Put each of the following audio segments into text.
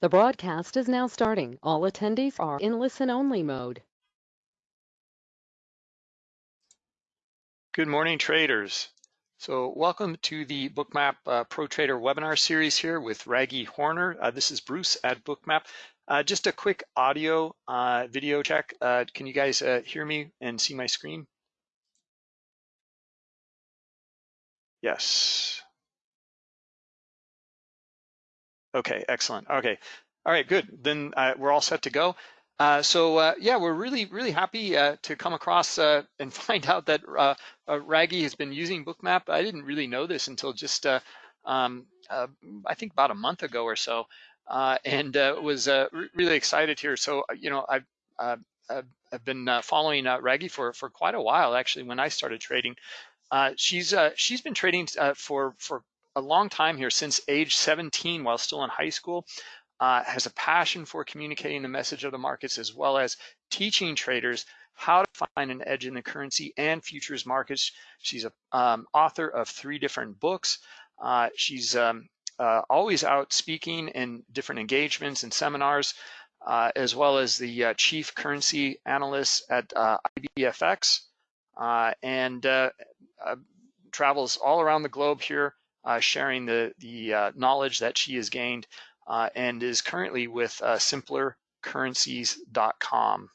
The broadcast is now starting. All attendees are in listen-only mode. Good morning, traders. So welcome to the Bookmap uh, Pro Trader webinar series here with Raghee Horner. Uh, this is Bruce at Bookmap. Uh, just a quick audio uh, video check. Uh, can you guys uh, hear me and see my screen? Yes. Okay, excellent. Okay, all right, good. Then uh, we're all set to go. Uh, so uh, yeah, we're really, really happy uh, to come across uh, and find out that uh, Raghee has been using Bookmap. I didn't really know this until just, um, I think about a month ago or so, and was really excited here. So, you know, I've, I've been following Raghee for, for quite a while, actually, when I started trading. she's, she's been trading for, for a long time here since age 17 while still in high school. Uh, has a passion for communicating the message of the markets as well as teaching traders how to find an edge in the currency and futures markets. She's an um, author of three different books. Uh, she's um, uh, always out speaking in different engagements and seminars, uh, as well as the uh, chief currency analyst at uh, IBFX, and travels all around the globe here sharing the, the uh, knowledge that she has gained uh, and is currently with uh, simplercurrencies.com.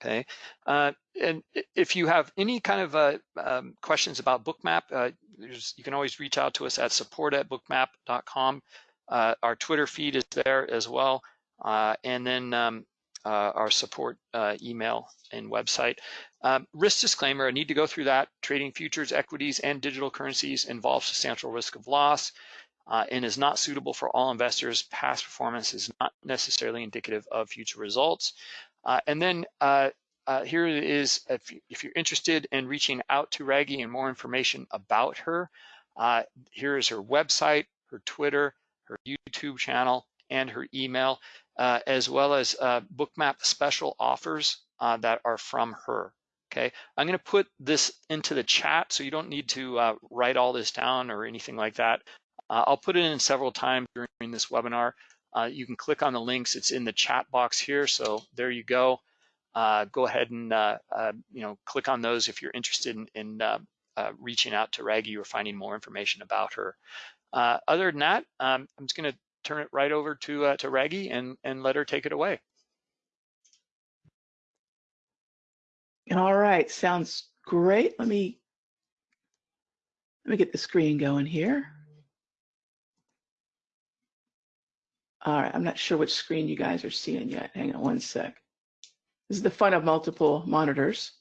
Okay, uh, and if you have any kind of uh, um, questions about Bookmap, you can always reach out to us at support at bookmap.com. our Twitter feed is there as well. and then um, uh, our support uh, email and website. Um, risk disclaimer, I need to go through that. Trading futures, equities, and digital currencies involves substantial risk of loss uh, and is not suitable for all investors. Past performance is not necessarily indicative of future results. Uh, and then uh, uh, here if, if, you're interested in reaching out to Raghee and more information about her, here is her website, her Twitter, her YouTube channel, and her email uh, as well as uh, bookmap special offers uh, that are from her. Okay, I'm going to put this into the chat, so you don't need to uh, write all this down or anything like that. Uh, I'll put it in several times during this webinar. Uh, you can click on the links. It's in the chat box here, so there you go. go ahead and you know click on those if you're interested in, in reaching out to Raghee or finding more information about her. other than that, um, I'm just going to turn it right over to uh, to Raghee and and let her take it away. All right, sounds great. Let me let me get the screen going here. All right, I'm not sure which screen you guys are seeing yet. Hang on one sec. This is the fun of multiple monitors.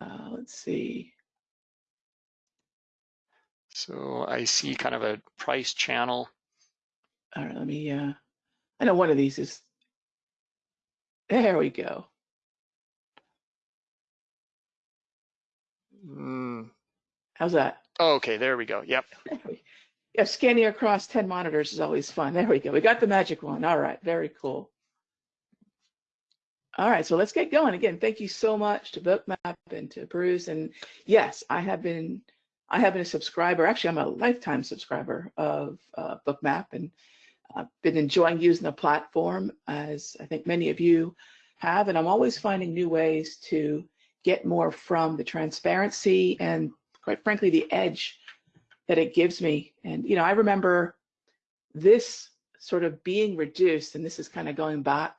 Uh, let's see. So I see kind of a price channel all right, let me, uh, I know one of these is, there we go. Mm. How's that? Oh, okay, there we go. Yep. yeah, scanning across 10 monitors is always fun. There we go. We got the magic one. All right, very cool. All right, so let's get going. Again, thank you so much to Bookmap and to Bruce. And yes, I have been I have been a subscriber. Actually, I'm a lifetime subscriber of uh, Bookmap, and I've been enjoying using the platform as I think many of you have, and I'm always finding new ways to get more from the transparency and quite frankly, the edge that it gives me. And, you know, I remember this sort of being reduced, and this is kind of going back.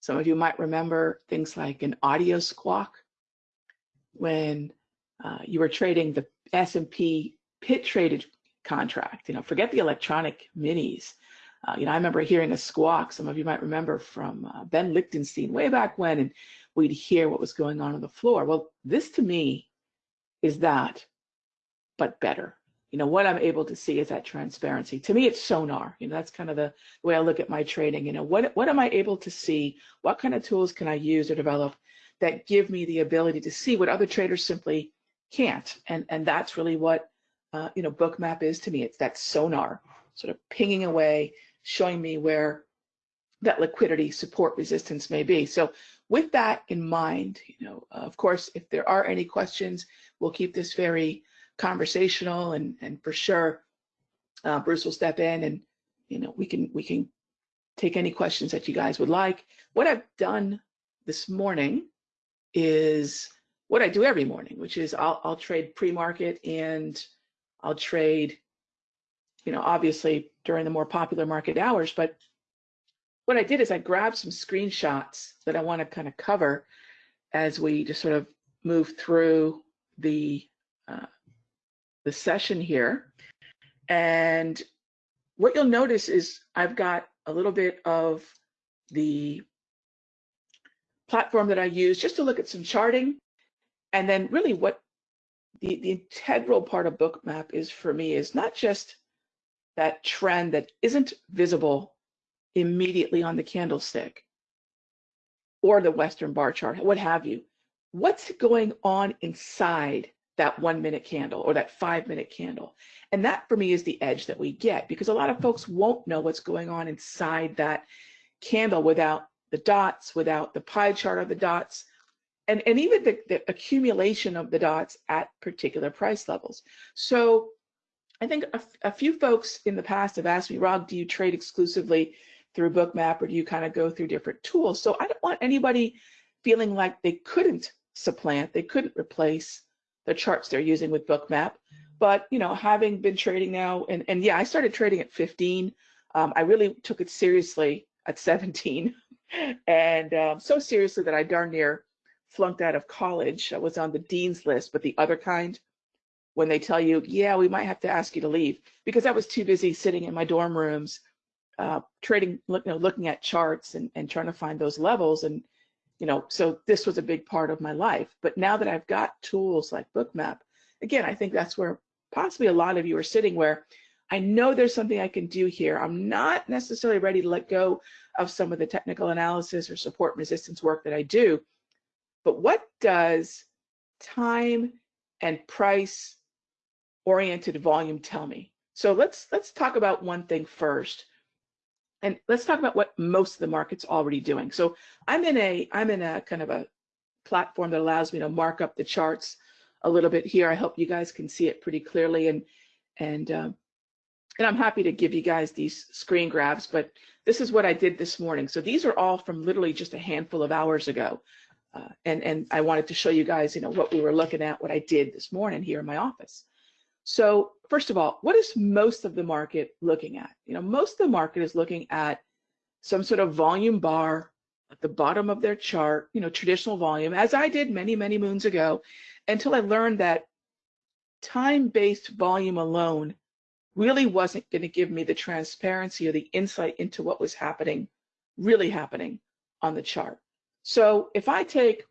Some of you might remember things like an audio squawk when uh, you were trading the S&P pit traded contract, you know, forget the electronic minis. Uh, you know, I remember hearing a squawk, some of you might remember from uh, Ben Lichtenstein way back when, and we'd hear what was going on on the floor. Well, this to me is that, but better. You know, what I'm able to see is that transparency. To me, it's sonar. You know, that's kind of the way I look at my trading. You know, what, what am I able to see? What kind of tools can I use or develop that give me the ability to see what other traders simply can't? And, and that's really what, uh, you know, Bookmap is to me. It's that sonar sort of pinging away, showing me where that liquidity support resistance may be. So with that in mind, you know, of course, if there are any questions, we'll keep this very conversational and, and for sure, uh, Bruce will step in and, you know, we can, we can take any questions that you guys would like. What I've done this morning is what I do every morning, which is I'll, I'll trade pre-market and I'll trade, you know, obviously during the more popular market hours. But what I did is I grabbed some screenshots that I want to kind of cover as we just sort of move through the uh, the session here. And what you'll notice is I've got a little bit of the platform that I use just to look at some charting. And then really what the, the integral part of Bookmap is for me is not just that trend that isn't visible immediately on the candlestick or the Western bar chart, what have you. What's going on inside that one minute candle or that five minute candle? And that for me is the edge that we get because a lot of folks won't know what's going on inside that candle without the dots, without the pie chart of the dots, and, and even the, the accumulation of the dots at particular price levels. So I think a, few folks in the past have asked me, Rob, do you trade exclusively through Bookmap or do you kind of go through different tools? So I don't want anybody feeling like they couldn't supplant, they couldn't replace the charts they're using with Bookmap. But you know, having been trading now, and, and yeah, I started trading at 15. Um, I really took it seriously at 17, and um, so seriously that I darn near flunked out of college. I was on the dean's list, but the other kind, when they tell you, yeah, we might have to ask you to leave, because I was too busy sitting in my dorm rooms, uh, trading, you know, looking at charts and, and trying to find those levels. And, you know, so this was a big part of my life. But now that I've got tools like Bookmap, again, I think that's where possibly a lot of you are sitting where I know there's something I can do here. I'm not necessarily ready to let go of some of the technical analysis or support resistance work that I do. But what does time and price oriented volume tell me? So let's let's talk about one thing first. And let's talk about what most of the market's already doing. So I'm in a I'm in a kind of a platform that allows me to mark up the charts a little bit here. I hope you guys can see it pretty clearly and and um, and I'm happy to give you guys these screen grabs, but this is what I did this morning. So these are all from literally just a handful of hours ago. Uh, and, and I wanted to show you guys, you know, what we were looking at, what I did this morning here in my office. So first of all, what is most of the market looking at? You know, most of the market is looking at some sort of volume bar at the bottom of their chart, you know, traditional volume, as I did many, many moons ago, until I learned that time-based volume alone really wasn't going to give me the transparency or the insight into what was happening, really happening on the chart. So if I take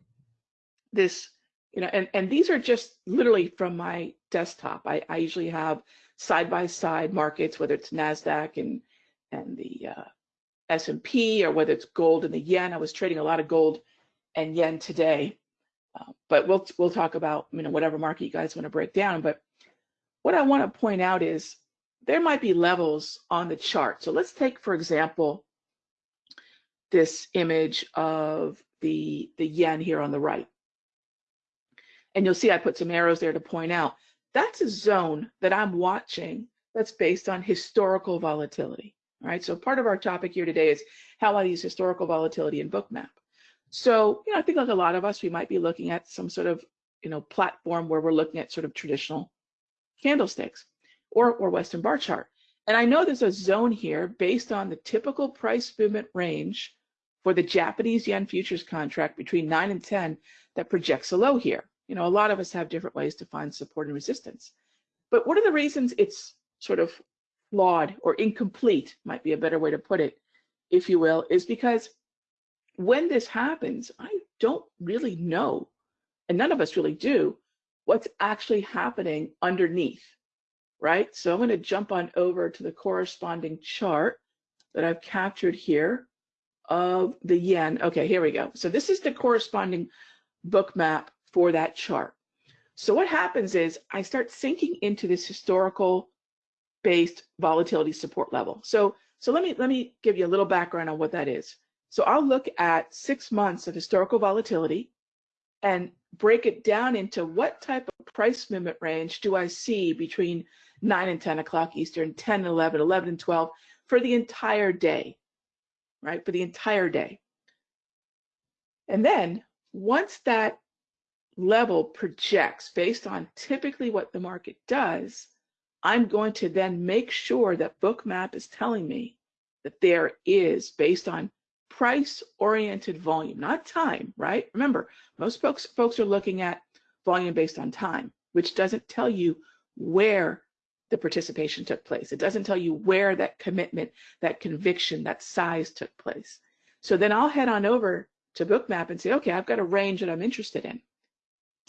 this, you know, and, and these are just literally from my desktop. I, I usually have side-by-side markets, whether it's NASDAQ and, and the uh, S&P or whether it's gold and the yen. I was trading a lot of gold and yen today. Uh, but we'll we'll talk about you know whatever market you guys want to break down. But what I want to point out is there might be levels on the chart. So let's take, for example, this image of the, the yen here on the right. And you'll see I put some arrows there to point out that's a zone that I'm watching that's based on historical volatility. Right, so part of our topic here today is how I use historical volatility in Bookmap. So, you know, I think like a lot of us, we might be looking at some sort of, you know, platform where we're looking at sort of traditional candlesticks or, or Western bar chart. And I know there's a zone here based on the typical price movement range for the Japanese yen futures contract between 9 and 10 that projects a low here. You know, a lot of us have different ways to find support and resistance. But one of the reasons it's sort of flawed or incomplete, might be a better way to put it, if you will, is because when this happens, I don't really know, and none of us really do, what's actually happening underneath right? So I'm going to jump on over to the corresponding chart that I've captured here of the yen. Okay, here we go. So this is the corresponding Bookmap for that chart. So what happens is I start sinking into this historical based volatility support level. So so let me let me give you a little background on what that is. So I'll look at six months of historical volatility and break it down into what type of price movement range do I see between 9 and 10 o'clock Eastern, 10 and 11, 11 and 12 for the entire day. right, for the entire day. And then once that level projects based on typically what the market does, I'm going to then make sure that Bookmap is telling me that there is based on price oriented volume, not time, right? Remember, most folks, folks are looking at volume based on time, which doesn't tell you where the participation took place. It doesn't tell you where that commitment, that conviction, that size took place. So then I'll head on over to Bookmap and say, okay, I've got a range that I'm interested in.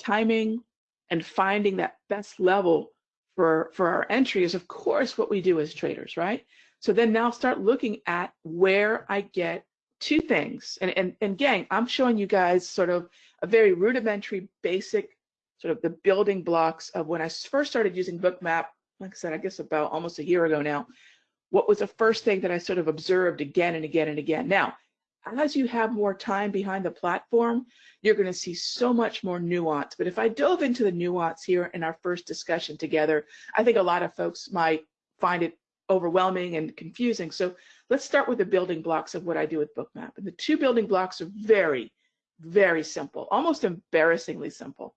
Timing and finding that best level for, for our entry is, of course, what we do as traders, right? So then now start looking at where I get two things. And, and, and gang, I'm showing you guys sort of a very rudimentary, basic, sort of the building blocks of when I first started using Bookmap, like I said, I guess about almost a year ago now, what was the first thing that I sort of observed again and again and again. Now, as you have more time behind the platform, you're going to see so much more nuance. But if I dove into the nuance here in our first discussion together, I think a lot of folks might find it overwhelming and confusing. So let's start with the building blocks of what I do with Bookmap. And the two building blocks are very, very simple, almost embarrassingly simple.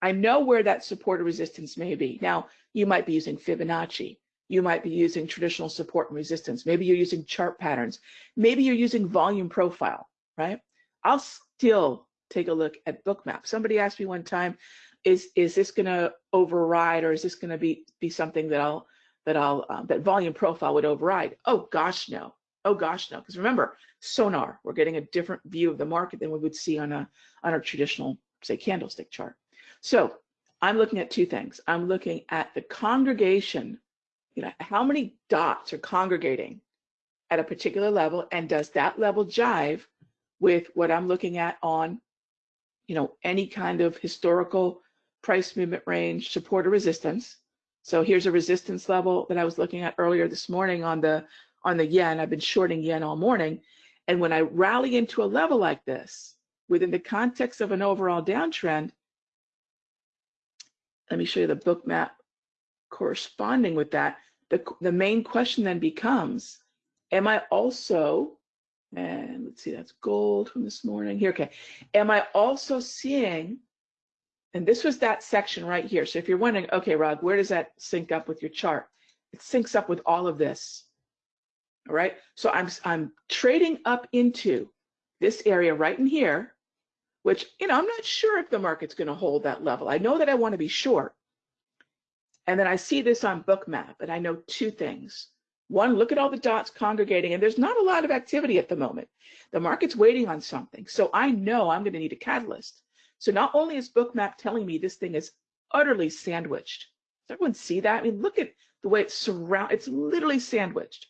I know where that support or resistance may be. Now, you might be using Fibonacci. You might be using traditional support and resistance. Maybe you're using chart patterns. Maybe you're using volume profile, right? I'll still take a look at Bookmap. Somebody asked me one time, is, is this gonna override or is this gonna be, be something that I'll that I'll um, that volume profile would override. Oh gosh, no. Oh gosh, no. Because remember, sonar, we're getting a different view of the market than we would see on a on a traditional, say, candlestick chart. So I'm looking at two things. I'm looking at the congregation, you know, how many dots are congregating at a particular level, and does that level jive with what I'm looking at on, you know, any kind of historical price movement range, support or resistance, so here's a resistance level that I was looking at earlier this morning on the on the yen. I've been shorting yen all morning. And when I rally into a level like this, within the context of an overall downtrend, let me show you the Bookmap corresponding with that. The, the main question then becomes, am I also, and let's see, that's gold from this morning here, okay. Am I also seeing and this was that section right here. So if you're wondering, okay, Rod, where does that sync up with your chart? It syncs up with all of this. All right. So I'm I'm trading up into this area right in here, which you know I'm not sure if the market's going to hold that level. I know that I want to be short. And then I see this on Bookmap, and I know two things. One, look at all the dots congregating, and there's not a lot of activity at the moment. The market's waiting on something. So I know I'm going to need a catalyst. So not only is Bookmap telling me this thing is utterly sandwiched. Does everyone see that? I mean, look at the way it's surround. It's literally sandwiched,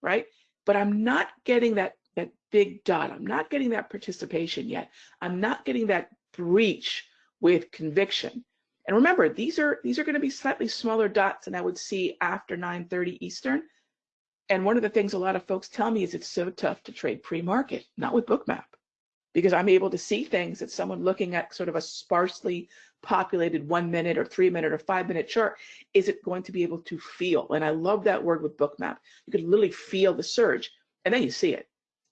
right? But I'm not getting that that big dot. I'm not getting that participation yet. I'm not getting that breach with conviction. And remember, these are these are going to be slightly smaller dots than I would see after 9:30 Eastern. And one of the things a lot of folks tell me is it's so tough to trade pre-market, not with Bookmap because I'm able to see things that someone looking at sort of a sparsely populated one minute or three minute or five minute chart isn't going to be able to feel. And I love that word with bookmap. You could literally feel the surge and then you see it.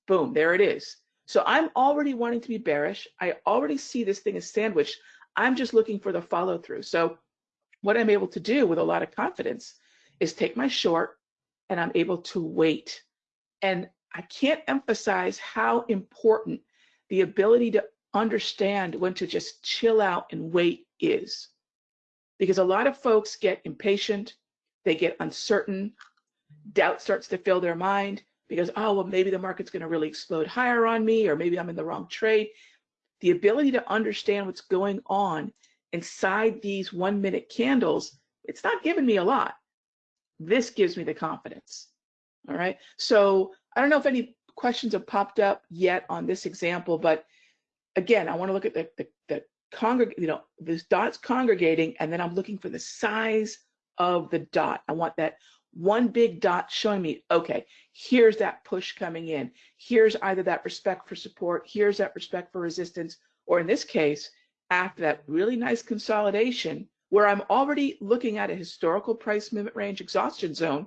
Boom, there it is. So I'm already wanting to be bearish. I already see this thing as sandwiched. I'm just looking for the follow through. So what I'm able to do with a lot of confidence is take my short and I'm able to wait. And I can't emphasize how important the ability to understand when to just chill out and wait is. Because a lot of folks get impatient, they get uncertain, doubt starts to fill their mind because, oh, well, maybe the market's going to really explode higher on me, or maybe I'm in the wrong trade. The ability to understand what's going on inside these one minute candles, it's not giving me a lot. This gives me the confidence. All right. So I don't know if any questions have popped up yet on this example, but again, I want to look at the, the, the congreg, you know, this dots congregating, and then I'm looking for the size of the dot. I want that one big dot showing me, okay, here's that push coming in. Here's either that respect for support, here's that respect for resistance, or in this case, after that really nice consolidation, where I'm already looking at a historical price movement range exhaustion zone,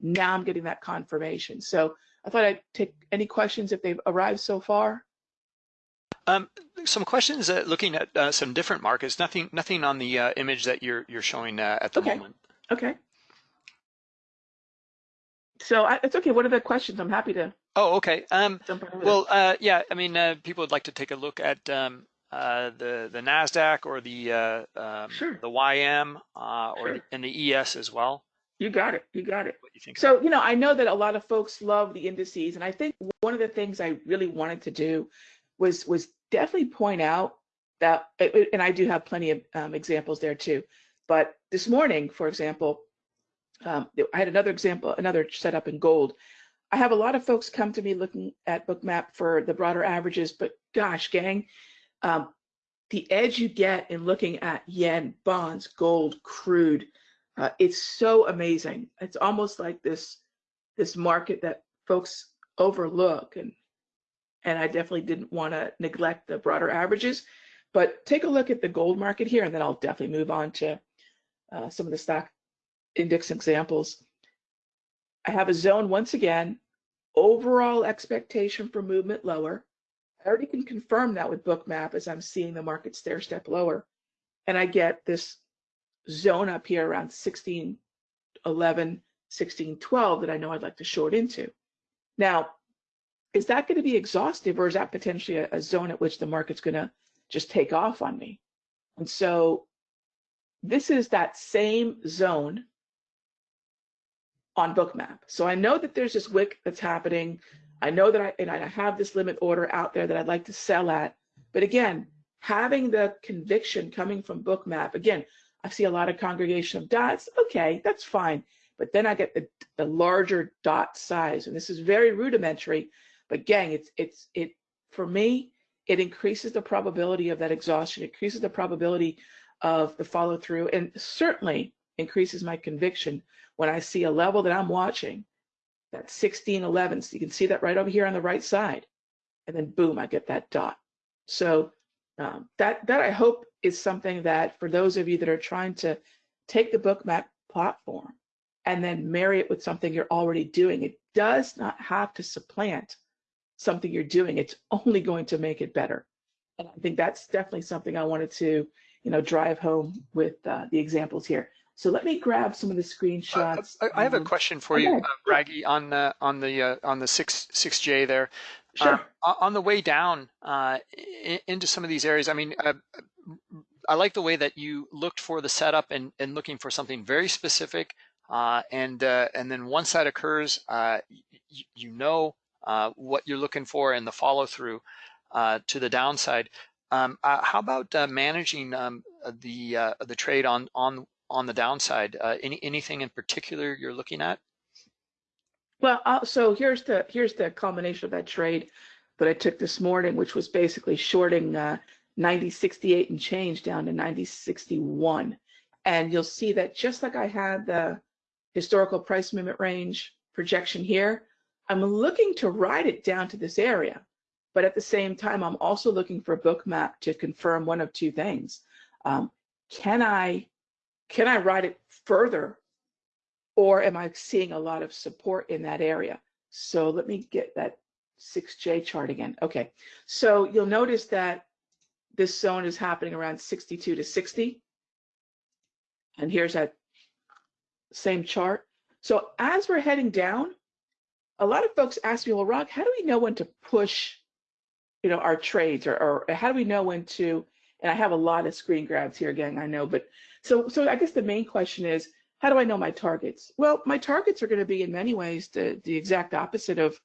now I'm getting that confirmation. So I thought I'd take any questions if they've arrived so far. Um, some questions uh, looking at uh, some different markets. Nothing, nothing on the uh, image that you're you're showing uh, at the Okay. moment. Okay. So I, it's okay. What are the questions? I'm happy to Oh, okay. Um, jump right over there. well, uh, yeah. I mean, uh, people would like to take a look at um, uh, the the Nasdaq or the uh, um, Sure. the YM uh, or Sure. the, and the ES as well. you got it. You got it. What you think? So, you know, I know that a lot of folks love the indices, and I think one of the things I really wanted to do was was definitely point out that, and I do have plenty of um, examples there too. But this morning, for example, um, I had another example, another setup in gold. I have a lot of folks come to me looking at Bookmap for the broader averages, but gosh, gang, um, the edge you get in looking at yen, bonds, gold, crude, uh, it's so amazing. It's almost like this this market that folks overlook, and and I definitely didn't want to neglect the broader averages. But take a look at the gold market here, and then I'll definitely move on to uh, some of the stock index examples. I have a zone once again, overall expectation for movement lower. I already can confirm that with Bookmap as I'm seeing the market stair step lower. And I get this zone up here around 16, 11, 16, 12 that I know I'd like to short into. Now, is that going to be exhaustive or is that potentially a, a zone at which the market's going to just take off on me? And so this is that same zone on Bookmap. So I know that there's this wick that's happening. I know that I and I have this limit order out there that I'd like to sell at. But again, having the conviction coming from Bookmap, again, I see a lot of congregation of dots. Okay, that's fine. But then I get the, the larger dot size, and this is very rudimentary. But gang, it's it's it for me, it increases the probability of that exhaustion, it increases the probability of the follow through, and certainly increases my conviction when I see a level that I'm watching, that 16, 11. So you can see that right over here on the right side. And then boom, I get that dot. So um, that, that I hope is something that for those of you that are trying to take the Bookmap platform and then marry it with something you're already doing, it does not have to supplant something you're doing. It's only going to make it better. And I think that's definitely something I wanted to, you know, drive home with uh, the examples here. So let me grab some of the screenshots. I, I have a question for you, uh, Raghee, on uh, on the uh, on the six six J there. Sure. Uh, on the way down uh, into some of these areas, I mean, uh, I like the way that you looked for the setup and, and looking for something very specific. Uh, and uh, and then once that occurs, uh, you know uh, what you're looking for and the follow through uh, to the downside. Um, uh, how about uh, managing um, the uh, the trade on on on the downside? Uh, any anything in particular you're looking at? Well, uh, so here's the here's the culmination of that trade that I took this morning, which was basically shorting uh, 90.68 and change down to 90.61. And you'll see that just like I had the historical price movement range projection here, I'm looking to ride it down to this area. But at the same time, I'm also looking for a Bookmap to confirm one of two things. Um, can I can I ride it further or am I seeing a lot of support in that area? So let me get that 6J chart again. Okay, so you'll notice that this zone is happening around 62 to 60. And here's that same chart. So as we're heading down, a lot of folks ask me, well, Rock, how do we know when to push, you know, our trades or, or how do we know when to, and I have a lot of screen grabs here again, I know, but so, so I guess the main question is, how do I know my targets? Well, my targets are going to be in many ways the, the exact opposite of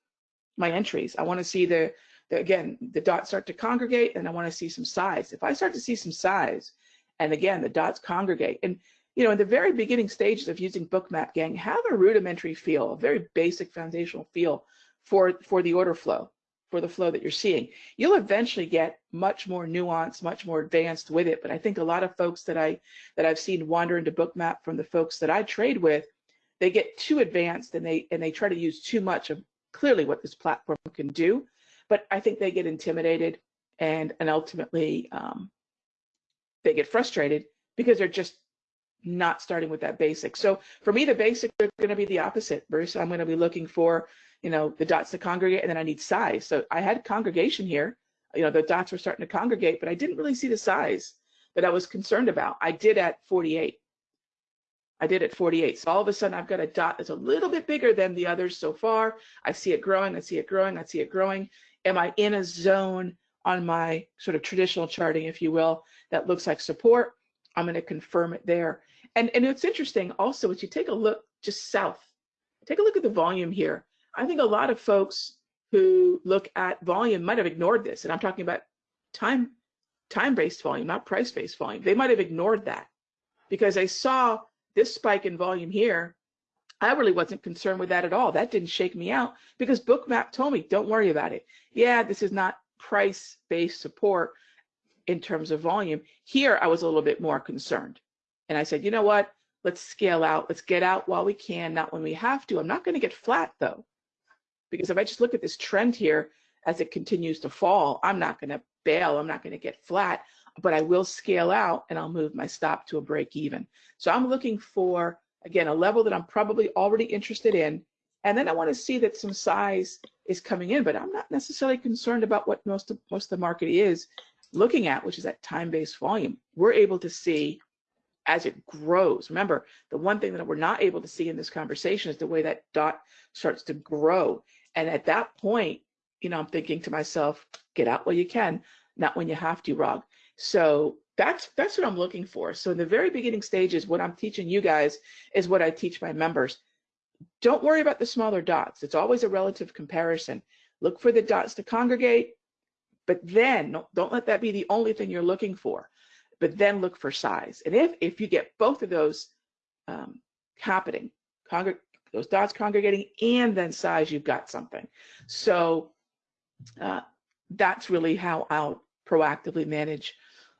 my entries. I want to see the, the, again, the dots start to congregate and I want to see some size. If I start to see some size, and again, the dots congregate, and you know, in the very beginning stages of using Bookmap Gang, have a rudimentary feel, a very basic foundational feel for, for the order flow, for the flow that you're seeing. You'll eventually get much more nuanced, much more advanced with it. But I think a lot of folks that I that I've seen wander into Bookmap from the folks that I trade with, they get too advanced and they and they try to use too much of clearly what this platform can do. But I think they get intimidated and and ultimately um, they get frustrated because they're just not starting with that basic. So for me, the basics are going to be the opposite, Bruce. I'm going to be looking for, you know, the dots to congregate, and then I need size. So I had congregation here. You know, the dots were starting to congregate, but I didn't really see the size that I was concerned about. I did at 48. I did at 48. So all of a sudden I've got a dot that's a little bit bigger than the others so far. I see it growing, I see it growing, I see it growing. Am I in a zone on my sort of traditional charting, if you will, that looks like support? I'm going to confirm it there. And, and it's interesting also as you take a look just south, take a look at the volume here. I think a lot of folks who look at volume might have ignored this. And I'm talking about time time-based volume, not price-based volume. They might have ignored that because they saw this spike in volume here. I really wasn't concerned with that at all. That didn't shake me out because Bookmap told me, don't worry about it. Yeah, this is not price-based support in terms of volume. Here, I was a little bit more concerned. And I said, you know what? Let's scale out. Let's get out while we can, not when we have to. I'm not going to get flat though, because if I just look at this trend here as it continues to fall, I'm not going to bail. I'm not going to get flat, but I will scale out and I'll move my stop to a break even. So I'm looking for, again, a level that I'm probably already interested in. And then I want to see that some size is coming in, but I'm not necessarily concerned about what most of, most of the market is looking at, which is that time-based volume. We're able to see as it grows. Remember, the one thing that we're not able to see in this conversation is the way that dot starts to grow. And at that point, you know, I'm thinking to myself, get out while you can, not when you have to, Rog. So that's that's what I'm looking for. So in the very beginning stages, what I'm teaching you guys is what I teach my members. Don't worry about the smaller dots. It's always a relative comparison. Look for the dots to congregate, but then don't let that be the only thing you're looking for but then look for size. And if, if you get both of those um, happening, those dots congregating and then size, you've got something. So uh, that's really how I'll proactively manage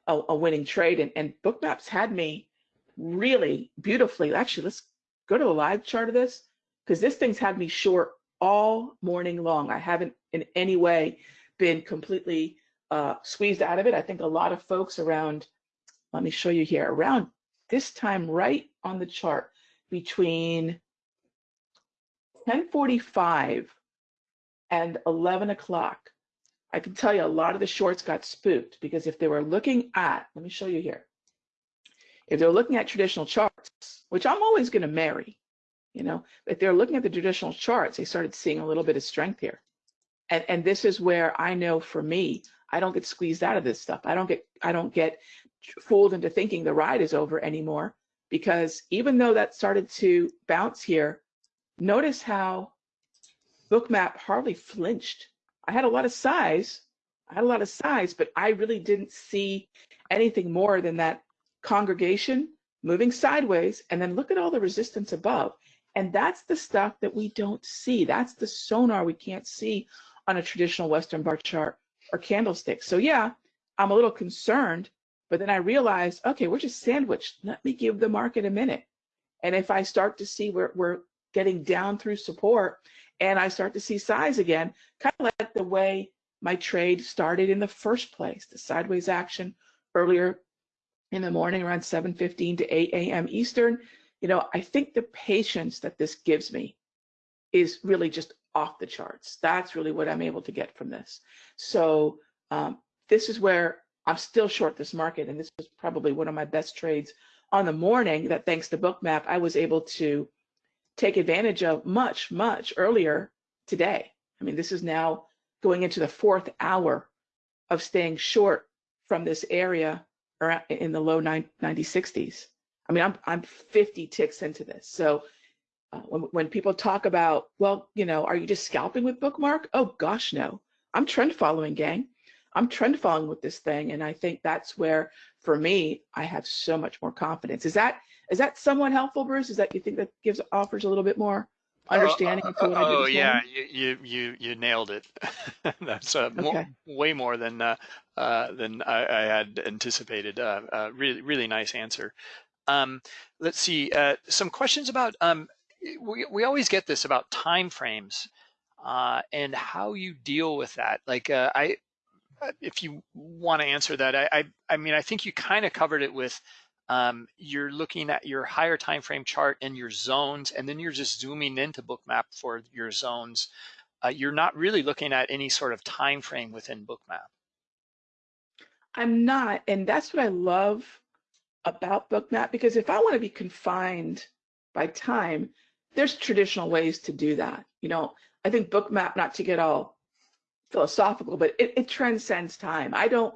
a, a winning trade. And, and Bookmaps had me really beautifully, actually, let's go to a live chart of this because this thing's had me short all morning long. I haven't in any way been completely uh, squeezed out of it. I think a lot of folks around let me show you here, around this time right on the chart between 1045 and 11 o'clock, I can tell you a lot of the shorts got spooked because if they were looking at, let me show you here, if they're looking at traditional charts, which I'm always going to marry, you know, if they're looking at the traditional charts, they started seeing a little bit of strength here. And, and this is where I know for me, I don't get squeezed out of this stuff. I don't get I don't get fooled into thinking the ride is over anymore because even though that started to bounce here, notice how Bookmap hardly flinched. I had a lot of size. I had a lot of size, but I really didn't see anything more than that congregation moving sideways and then look at all the resistance above. And that's the stuff that we don't see. That's the sonar we can't see on a traditional Western bar chart or candlestick. So yeah, I'm a little concerned but then I realized, okay, we're just sandwiched. Let me give the market a minute. And if I start to see where we're getting down through support and I start to see size again, kind of like the way my trade started in the first place, the sideways action earlier in the morning around 7.15 to 8 a.m. Eastern, you know, I think the patience that this gives me is really just off the charts. That's really what I'm able to get from this. So um, this is where I'm still short this market, and this was probably one of my best trades on the morning that thanks to Bookmap, I was able to take advantage of much, much earlier today. I mean, this is now going into the fourth hour of staying short from this area in the low 90, 60s. I mean, I'm, I'm 50 ticks into this. So uh, when, when people talk about, well, you know, are you just scalping with Bookmap? Oh, gosh, no. I'm trend following, gang. I'm trend following with this thing. And I think that's where, for me, I have so much more confidence. Is that is that somewhat helpful, Bruce? Is that you think that gives offers a little bit more understanding uh, uh, oh, yeah, you, you you nailed it. That's uh, okay. more, way more than uh, uh, than I, I, had anticipated. Uh, uh, really really nice answer. Um, let's see uh, some questions about. Um, we we always get this about time frames uh, and how you deal with that. Like uh, I if you want to answer that, I, I, I mean, I think you kind of covered it with um, you're looking at your higher time frame chart and your zones, and then you're just zooming into Bookmap for your zones. Uh, you're not really looking at any sort of time frame within Bookmap. I'm not, and that's what I love about Bookmap because if I want to be confined by time, there's traditional ways to do that. You know, I think Bookmap, not to get all philosophical, but it, it transcends time. I don't,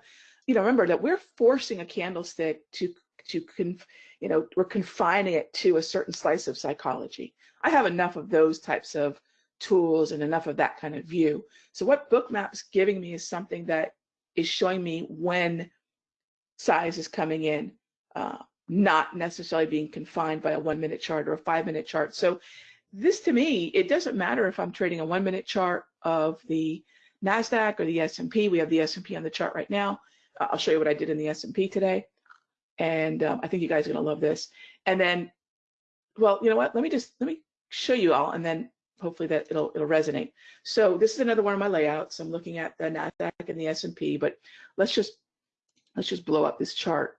you know, remember that we're forcing a candlestick to to conf, you know, we're confining it to a certain slice of psychology. I have enough of those types of tools and enough of that kind of view. So what Bookmap's giving me is something that is showing me when size is coming in, uh, not necessarily being confined by a one minute chart or a five minute chart. So this to me, it doesn't matter if I'm trading a one minute chart of the NASDAQ or the S&P. We have the S&P on the chart right now. Uh, I'll show you what I did in the S&P today. And um, I think you guys are gonna love this. And then, well, you know what? Let me just, let me show you all and then hopefully that it'll, it'll resonate. So this is another one of my layouts. I'm looking at the NASDAQ and the S&P, but let's just, let's just blow up this chart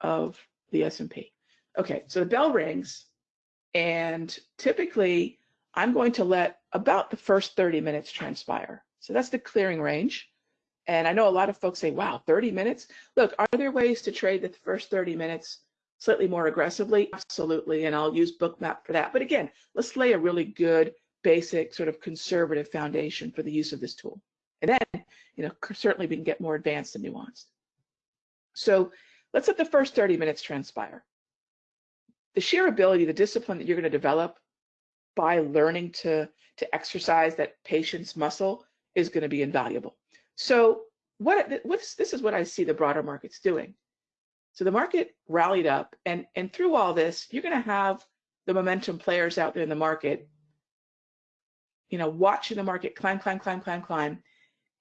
of the S&P. Okay, so the bell rings and typically I'm going to let about the first 30 minutes transpire. So that's the clearing range. And I know a lot of folks say, wow, 30 minutes? Look, are there ways to trade the first 30 minutes slightly more aggressively? Absolutely. And I'll use Bookmap for that. But again, let's lay a really good, basic, sort of conservative foundation for the use of this tool. And then, you know, certainly we can get more advanced and nuanced. So let's let the first 30 minutes transpire. The sheer ability, the discipline that you're going to develop by learning to, to exercise that patience muscle is going to be invaluable. So what what's this is what I see the broader markets doing. So the market rallied up and and through all this, you're going to have the momentum players out there in the market, you know, watching the market climb, climb, climb, climb, climb.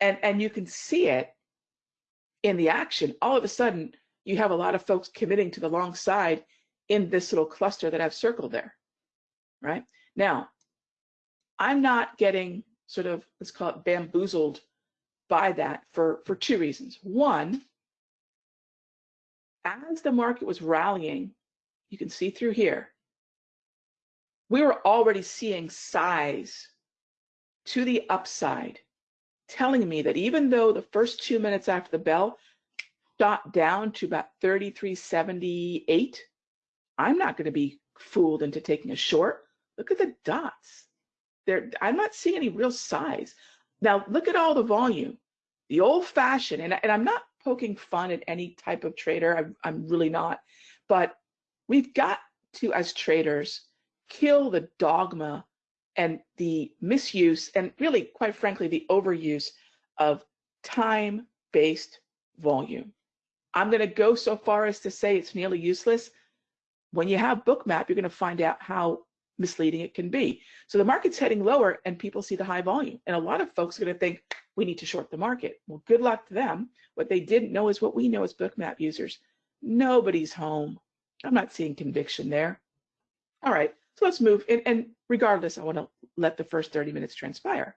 And and you can see it in the action. All of a sudden, you have a lot of folks committing to the long side in this little cluster that I've circled there. Right? Now, I'm not getting sort of let's call it bamboozled by that for, for two reasons. One, as the market was rallying, you can see through here, we were already seeing size to the upside, telling me that even though the first two minutes after the bell shot down to about 33.78, I'm not going to be fooled into taking a short. Look at the dots. There, I'm not seeing any real size. Now look at all the volume. The old fashioned, and, and I'm not poking fun at any type of trader, I'm, I'm really not, but we've got to, as traders, kill the dogma and the misuse and really, quite frankly, the overuse of time-based volume. I'm going to go so far as to say it's nearly useless. When you have Bookmap, you're going to find out how misleading it can be. So the market's heading lower and people see the high volume. And a lot of folks are going to think we need to short the market. Well, good luck to them. What they didn't know is what we know as bookmap users. Nobody's home. I'm not seeing conviction there. All right, so let's move. And, and regardless, I want to let the first 30 minutes transpire.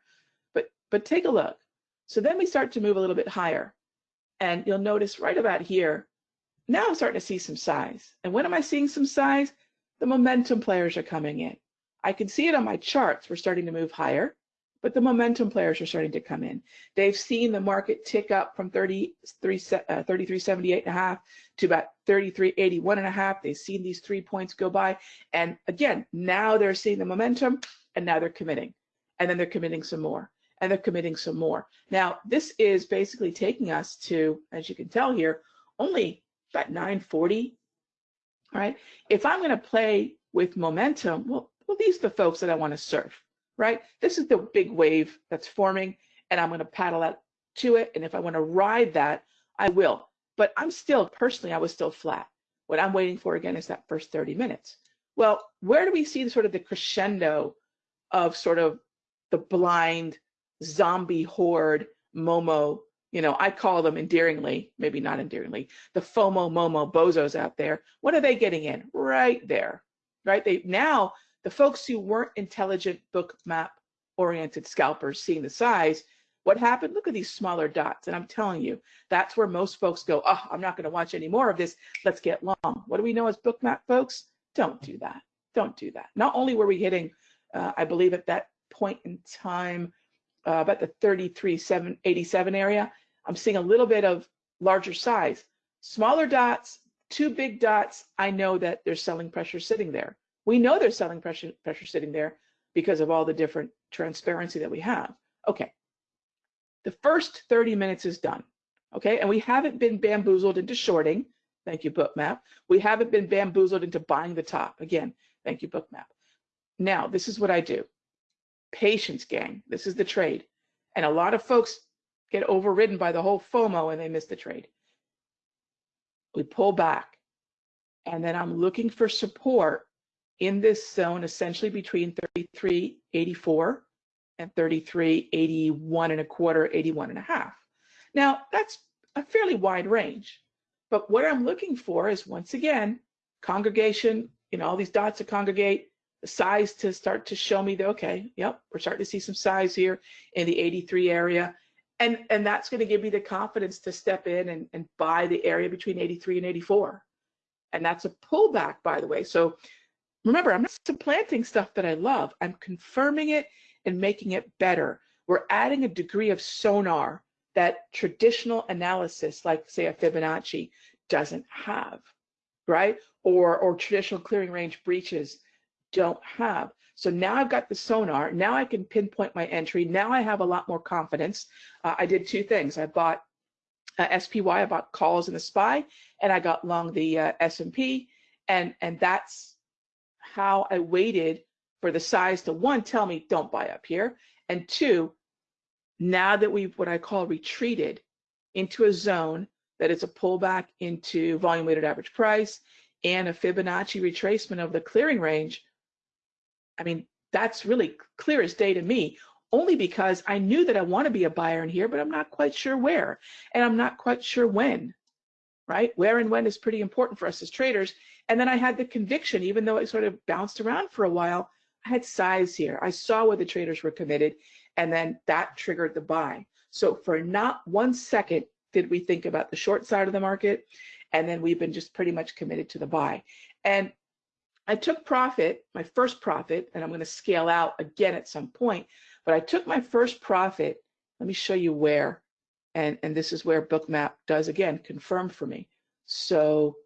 But but take a look. So then we start to move a little bit higher. And you'll notice right about here, now I'm starting to see some size. And when am I seeing some size? The momentum players are coming in. I can see it on my charts. We're starting to move higher, but the momentum players are starting to come in. They've seen the market tick up from 33, uh, 33.78 and a half to about 33.81 and a half. They've seen these three points go by. And again, now they're seeing the momentum and now they're committing. And then they're committing some more and they're committing some more. Now, this is basically taking us to, as you can tell here, only about 940 right? If I'm going to play with momentum, well, well, these are the folks that I want to surf, right? This is the big wave that's forming, and I'm going to paddle out to it. And if I want to ride that, I will. But I'm still, personally, I was still flat. What I'm waiting for again is that first 30 minutes. Well, where do we see the sort of the crescendo of sort of the blind zombie horde Momo you know, I call them endearingly, maybe not endearingly, the FOMO Momo bozos out there. What are they getting in? Right there, right? They now the folks who weren't intelligent book map oriented scalpers seeing the size, What happened? Look at these smaller dots. And I'm telling you, that's where most folks go, oh, I'm not going to watch any more of this. Let's get long. What do we know as Bookmap folks? Don't do that. Don't do that. Not only were we hitting, uh, I believe at that point in time, uh, about the 33,787 area, I'm seeing a little bit of larger size. Smaller dots, two big dots, I know that there's selling pressure sitting there. We know there's selling pressure, pressure sitting there because of all the different transparency that we have. Okay, the first 30 minutes is done, okay? And we haven't been bamboozled into shorting. Thank you, Bookmap. We haven't been bamboozled into buying the top. Again, thank you, Bookmap. Now, this is what I do. Patience, gang. This is the trade. And a lot of folks get overridden by the whole FOMO and they miss the trade. We pull back. And then I'm looking for support in this zone, essentially between 33.84 and 33, 81 and a quarter, 81 and a half. Now, that's a fairly wide range. But what I'm looking for is, once again, congregation, you know, all these dots to congregate, the size to start to show me that, okay, yep, we're starting to see some size here in the 83 area. And, and that's going to give me the confidence to step in and, and buy the area between 83 and 84. And that's a pullback, by the way. So remember, I'm not supplanting stuff that I love. I'm confirming it and making it better. We're adding a degree of sonar that traditional analysis, like say a Fibonacci, doesn't have, right? Or, or traditional clearing range breaches don't have. So now I've got the sonar. Now I can pinpoint my entry. Now I have a lot more confidence. Uh, I did two things. I bought uh, SPY, I bought calls in the SPY, and I got long the uh, S&P, and and that's how I waited for the size to one, tell me don't buy up here, and two, now that we've what I call retreated into a zone that is a pullback into volume weighted average price and a Fibonacci retracement of the clearing range, I mean, that's really clear as day to me, only because I knew that I want to be a buyer in here, but I'm not quite sure where, and I'm not quite sure when, right? Where and when is pretty important for us as traders. And then I had the conviction, even though it sort of bounced around for a while, I had size here. I saw where the traders were committed, and then that triggered the buy. So for not one second did we think about the short side of the market, and then we've been just pretty much committed to the buy. And I took profit, my first profit, and I'm going to scale out again at some point, but I took my first profit. Let me show you where. And, and this is where Bookmap does again confirm for me. So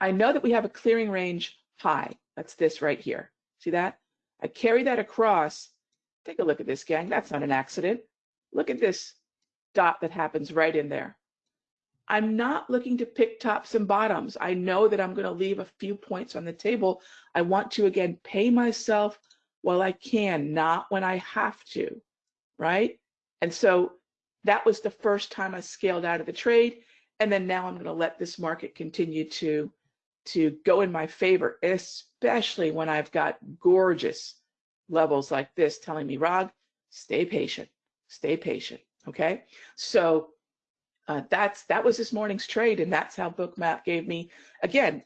I know that we have a clearing range high. That's this right here. See that? I carry that across. Take a look at this, gang. That's not an accident. Look at this dot that happens right in there. I'm not looking to pick tops and bottoms. I know that I'm going to leave a few points on the table. I want to, again, pay myself while I can, not when I have to, right? And so that was the first time I scaled out of the trade. And then now I'm going to let this market continue to to go in my favor, especially when I've got gorgeous levels like this telling me, Rog, stay patient, stay patient. Okay. So uh, that's that was this morning's trade, and that's how Bookmap gave me again.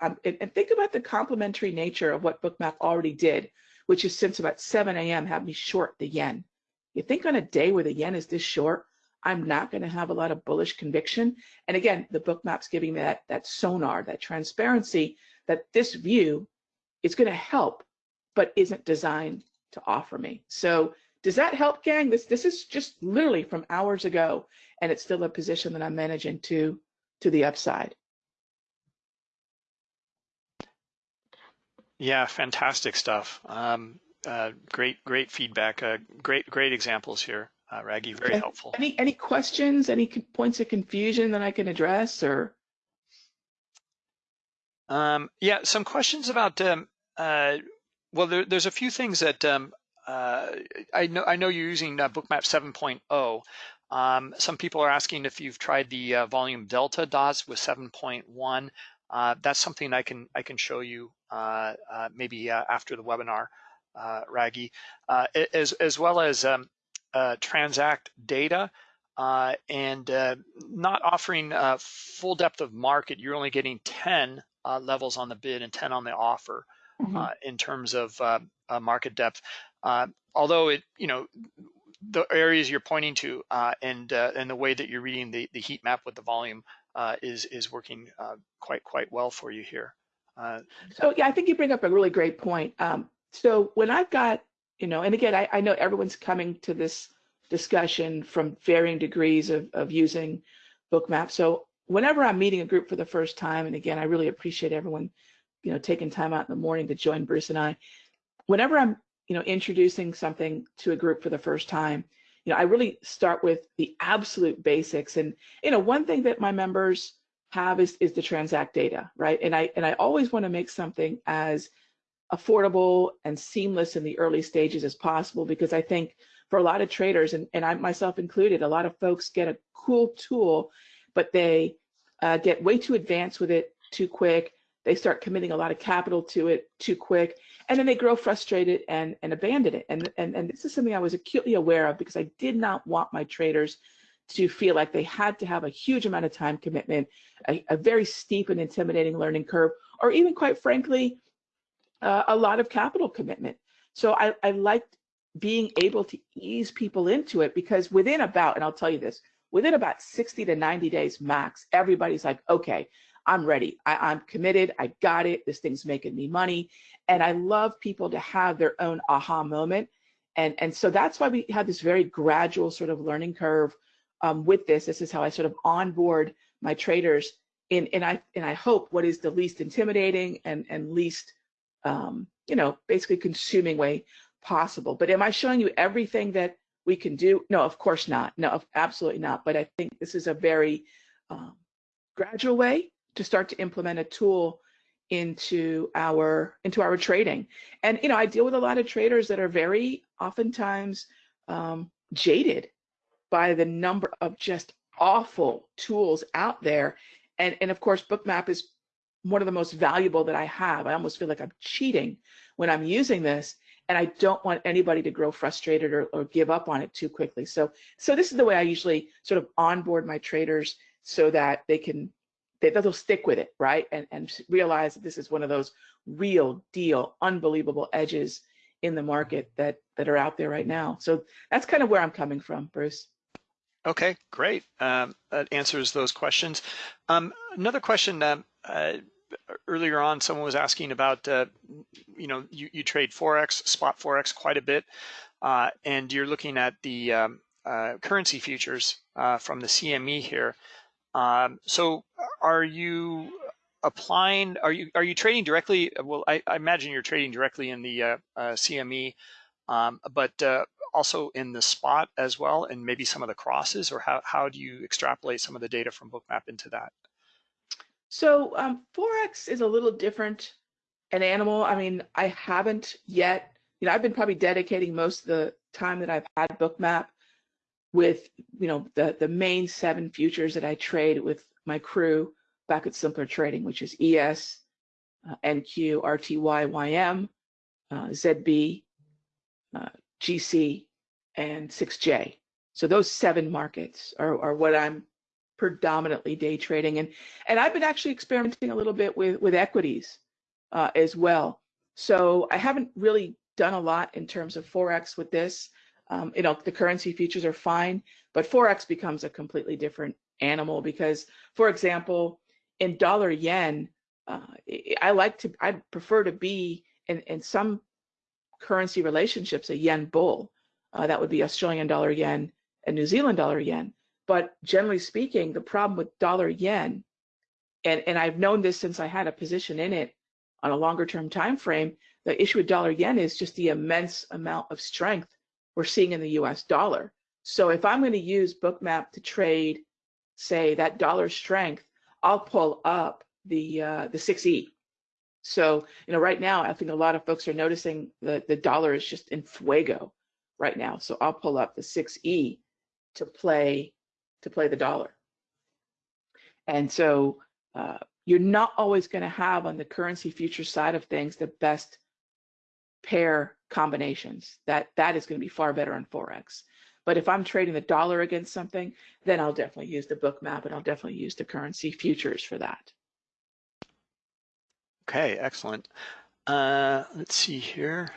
Um, and, and think about the complementary nature of what Bookmap already did, which is since about 7 a.m. have me short the yen. You think on a day where the yen is this short, I'm not going to have a lot of bullish conviction. And again, the Bookmap's giving me that, that sonar, that transparency, that this view is going to help, but isn't designed to offer me. So does that help, gang? This this is just literally from hours ago, and it's still a position that I'm managing to to the upside. Yeah, fantastic stuff. Um, uh, great, great feedback. Uh, great, great examples here uh, Raghee, very okay. helpful. Any any questions? Any points of confusion that I can address, or? Um, yeah, some questions about. Um, uh, well, there, there's a few things that um, uh, I know. I know you're using uh, Bookmap 7.0. Um, some people are asking if you've tried the uh, volume delta dots with 7.1. Uh, that's something I can I can show you uh, uh, maybe uh, after the webinar, uh, Raghee, uh, as as well as um, uh, transact data uh, and uh, not offering uh, full depth of market. You're only getting 10 uh, levels on the bid and 10 on the offer mm -hmm. in terms of market depth. Although it, you know, the areas you're pointing to uh, and uh, and the way that you're reading the, the heat map with the volume uh, is is working uh, quite quite well for you here. Uh, so yeah, I think you bring up a really great point. Um, so when I've got, you know, and again, I, I know everyone's coming to this discussion from varying degrees of, of using Bookmap. So whenever I'm meeting a group for the first time, and again, I really appreciate everyone, you know, taking time out in the morning to join Bruce and I. Whenever I'm you know, introducing something to a group for the first time, you know, I really start with the absolute basics. And, you know, one thing that my members have is, is the transact data, right? And I, and I always want to make something as affordable and seamless in the early stages as possible, because I think for a lot of traders, and, and I myself included, a lot of folks get a cool tool, but they uh, get way too advanced with it too quick. They start committing a lot of capital to it too quick and then they grow frustrated and, and abandon it. And, and, and this is something I was acutely aware of because I did not want my traders to feel like they had to have a huge amount of time commitment, a, a very steep and intimidating learning curve, or even quite frankly, uh, a lot of capital commitment. So I, I liked being able to ease people into it because within about, and I'll tell you this, within about 60 to 90 days max, everybody's like, okay, I'm ready. I, I'm committed. I got it. This thing's making me money. And I love people to have their own aha moment. And, and so that's why we have this very gradual sort of learning curve um, with this. This is how I sort of onboard my traders in, and I, and I hope what is the least intimidating and, and least, um, you know, basically consuming way possible. But am I showing you everything that we can do? No, of course not. No, absolutely not. But I think this is a very um, gradual way to start to implement a tool into our into our trading. And you know, I deal with a lot of traders that are very oftentimes um, jaded by the number of just awful tools out there. And and of course, Bookmap is one of the most valuable that I have. I almost feel like I'm cheating when I'm using this. And I don't want anybody to grow frustrated or, or give up on it too quickly. So, so this is the way I usually sort of onboard my traders so that they can they, they'll stick with it, right? And, and realize that this is one of those real deal, unbelievable edges in the market that, that are out there right now. So that's kind of where I'm coming from, Bruce. Okay, great. Um, that answers those questions. Um, another question, um, uh, earlier on, someone was asking about, uh, you know, you, you, trade Forex, spot Forex quite a bit, uh, and you're looking at the um, uh, currency futures uh, from the CME here. Um, so are you applying, are you are you trading directly? Well, I, I imagine you're trading directly in the uh, uh, CME, um, but uh, also in the spot as well, and maybe some of the crosses, or how, how do you extrapolate some of the data from Bookmap into that? So um, Forex is a little different an animal. I mean, I haven't yet, you know, I've been probably dedicating most of the time that I've had Bookmap with you know the the main seven futures that I trade with my crew back at Simpler Trading, which is ES, uh, NQ, RTY, YM, uh, ZB, uh, GC, and 6J. So those seven markets are, are what I'm predominantly day trading, and and I've been actually experimenting a little bit with with equities uh, as well. So I haven't really done a lot in terms of forex with this. Um, you know, the currency futures are fine, but Forex becomes a completely different animal because, for example, in dollar yen, uh, I like to, I prefer to be in, in some currency relationships a yen bull. Uh, that would be Australian dollar yen and New Zealand dollar yen. But generally speaking, the problem with dollar yen, and, and I've known this since I had a position in it on a longer term time frame, the issue with dollar yen is just the immense amount of strength we're seeing in the US dollar. So if I'm going to use Bookmap to trade, say that dollar strength, I'll pull up the uh, the 6E. So you know, right now I think a lot of folks are noticing that the dollar is just in fuego right now. So I'll pull up the 6E to play to play the dollar. And so uh, you're not always going to have on the currency future side of things the best pair combinations. That that is going to be far better on forex. But if I'm trading the dollar against something, then I'll definitely use the Bookmap and I'll definitely use the currency futures for that. Okay, excellent. Uh, let's see here.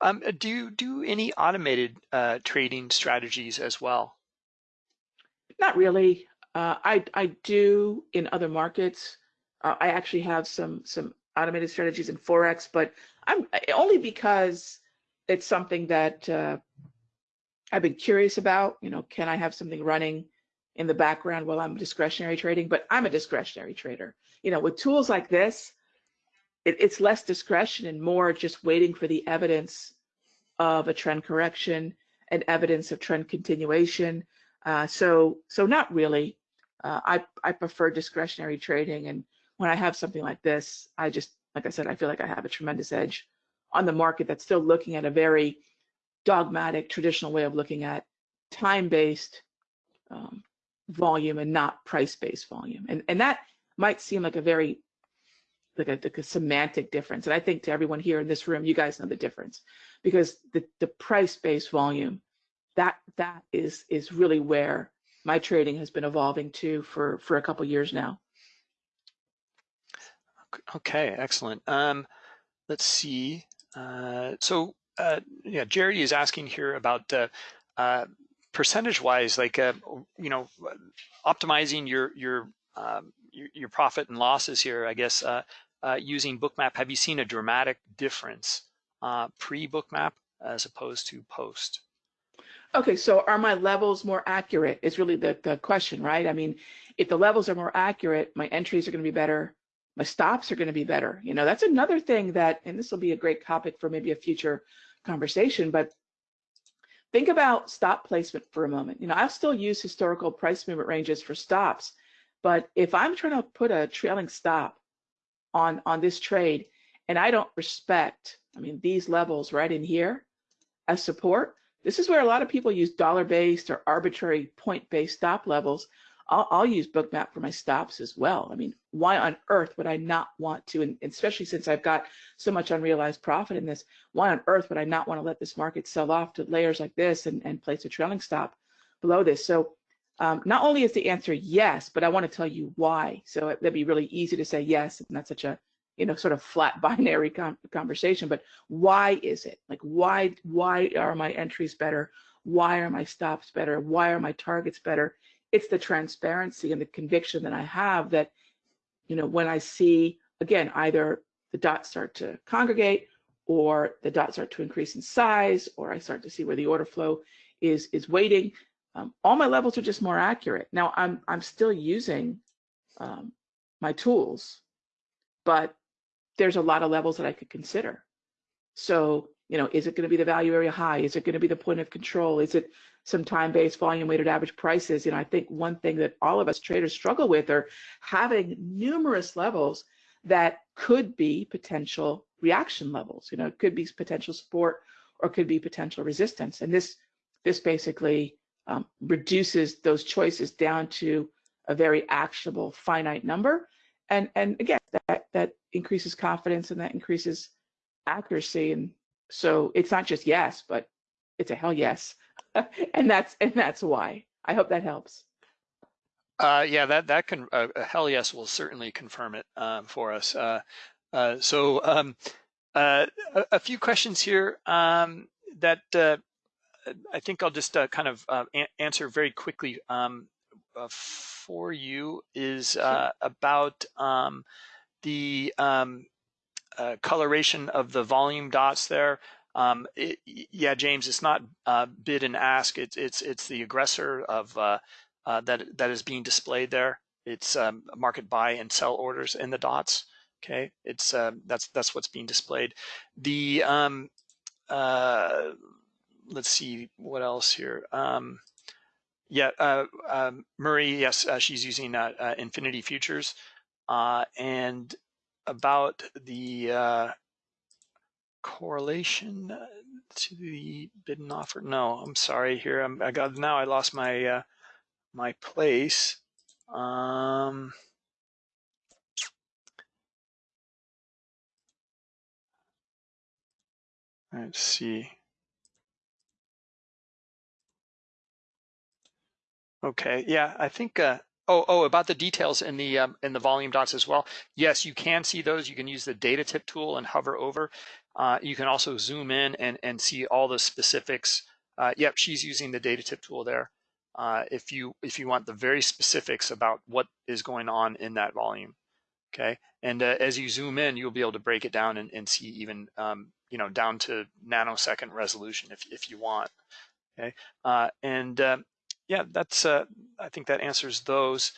Um, do you do any automated uh, trading strategies as well? Not really. Uh, I I do in other markets. Uh, I actually have some some automated strategies in forex, but I'm only because it's something that uh, I've been curious about. You know, can I have something running in the background while I'm discretionary trading? But I'm a discretionary trader. You know, with tools like this, it, it's less discretion and more just waiting for the evidence of a trend correction and evidence of trend continuation. Uh, so, so not really. Uh, I I prefer discretionary trading, and when I have something like this, I just like I said, I feel like I have a tremendous edge on the market that's still looking at a very dogmatic, traditional way of looking at time-based um, volume and not price-based volume. And and that might seem like a very like a, like a semantic difference. And I think to everyone here in this room, you guys know the difference because the, the price-based volume, that that is is really where my trading has been evolving to for for a couple years now. Okay, excellent. Um, let's see. Uh, so uh, yeah, Jerry is asking here about uh, uh percentage-wise, like uh, you know, optimizing your your um, your, your, profit and losses here. I guess uh, using Bookmap, have you seen a dramatic difference pre-Bookmap as opposed to post? Okay, so are my levels more accurate? Is really the, the question, right? I mean, if the levels are more accurate, my entries are going to be better, my stops are going to be better. You know, that's another thing that, and this will be a great topic for maybe a future conversation, but think about stop placement for a moment. You know, I'll still use historical price movement ranges for stops, but if I'm trying to put a trailing stop on, on this trade and I don't respect, I mean, these levels right in here as support, this is where a lot of people use dollar-based or arbitrary point-based stop levels. I'll, I'll, use Bookmap for my stops as well. I mean, why on earth would I not want to, and especially since I've got so much unrealized profit in this, why on earth would I not want to let this market sell off to layers like this and, and place a trailing stop below this? So um, not only is the answer yes, but I want to tell you why. So it, that'd be really easy to say yes, and that's such a you know sort of flat binary conversation but why is it like why why are my entries better why are my stops better why are my targets better it's the transparency and the conviction that i have that you know when i see again either the dots start to congregate or the dots start to increase in size or i start to see where the order flow is is waiting um, all my levels are just more accurate now i'm i'm still using um, my tools but there's a lot of levels that I could consider. So, you know, is it going to be the value area high? Is it going to be the point of control? Is it some time-based volume weighted average prices? You know, I think one thing that all of us traders struggle with are having numerous levels that could be potential reaction levels. You know, it could be potential support or could be potential resistance. And this this basically um, reduces those choices down to a very actionable finite number. And and again, that that increases confidence and that increases accuracy. And so it's not just yes, but it's a hell yes. and that's and that's why. I hope that helps. Uh, yeah, that that can uh, a hell yes will certainly confirm it um, for us. Uh, uh so um, uh, a, a, few questions here um, that uh, I think I'll just kind of answer very quickly um, for you is about um, the um, uh, coloration of the volume dots there. Um, it, yeah, James, it's not uh, bid and ask. It's it's it's the aggressor of uh, uh that that is being displayed there. It's um, market buy and sell orders in the dots. Okay, it's um, that's that's what's being displayed. The um, uh, let's see what else here. Um, yeah, uh, um, Murray, yes, she's using Infinity Futures and about the uh, correlation uh, to the bid and offer. No, I'm sorry here. I'm, I got now. I lost my uh, my place. Um, let's see. Okay, yeah, I think uh, Oh, oh, about the details in the um, in the volume dots as well. Yes, you can see those. You can use the data tip tool and hover over. Uh, you can also zoom in and, and see all the specifics. Uh, yep, she's using the data tip tool there. Uh, if you if you want the very specifics about what is going on in that volume, okay. And uh, as you zoom in, you'll be able to break it down and, and see even um, you know down to nanosecond resolution if if you want. Okay, uh, and uh, yeah, that's I think that answers those.